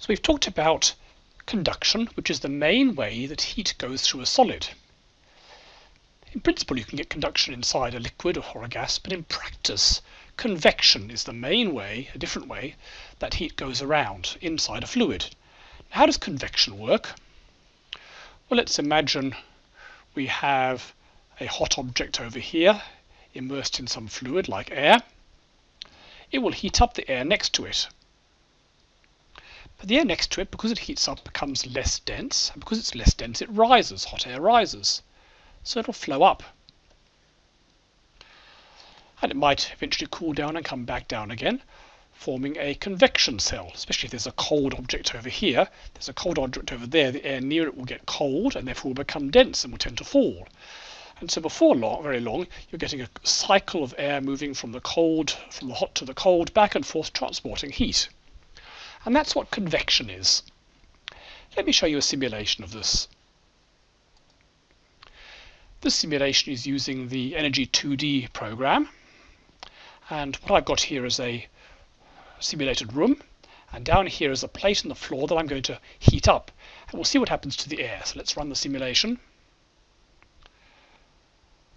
So we've talked about conduction, which is the main way that heat goes through a solid. In principle, you can get conduction inside a liquid or a gas, but in practice, convection is the main way, a different way, that heat goes around inside a fluid. Now, How does convection work? Well, let's imagine we have a hot object over here immersed in some fluid like air. It will heat up the air next to it. But the air next to it, because it heats up, becomes less dense, and because it's less dense, it rises, hot air rises. So it'll flow up. And it might eventually cool down and come back down again, forming a convection cell, especially if there's a cold object over here. There's a cold object over there, the air near it will get cold and therefore will become dense and will tend to fall. And so before long, very long, you're getting a cycle of air moving from the cold, from the hot to the cold, back and forth transporting heat. And that's what convection is. Let me show you a simulation of this. This simulation is using the Energy 2D program. And what I've got here is a simulated room. And down here is a plate in the floor that I'm going to heat up. And we'll see what happens to the air. So let's run the simulation.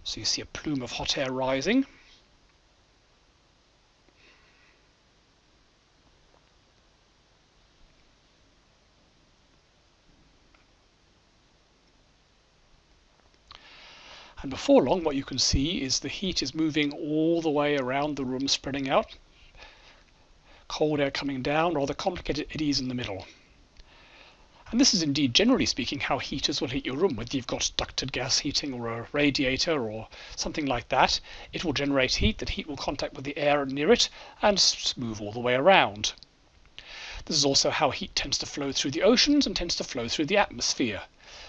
So you see a plume of hot air rising. And before long, what you can see is the heat is moving all the way around the room, spreading out. Cold air coming down, rather complicated eddies in the middle. And this is indeed, generally speaking, how heaters will heat your room. Whether you've got ducted gas heating or a radiator or something like that, it will generate heat. That heat will contact with the air near it and move all the way around. This is also how heat tends to flow through the oceans and tends to flow through the atmosphere.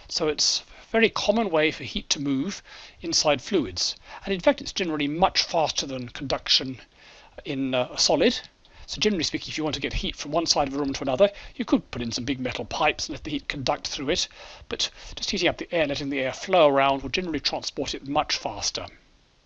So it's very common way for heat to move inside fluids. And in fact, it's generally much faster than conduction in uh, a solid. So generally speaking, if you want to get heat from one side of a room to another, you could put in some big metal pipes and let the heat conduct through it. But just heating up the air, letting the air flow around will generally transport it much faster.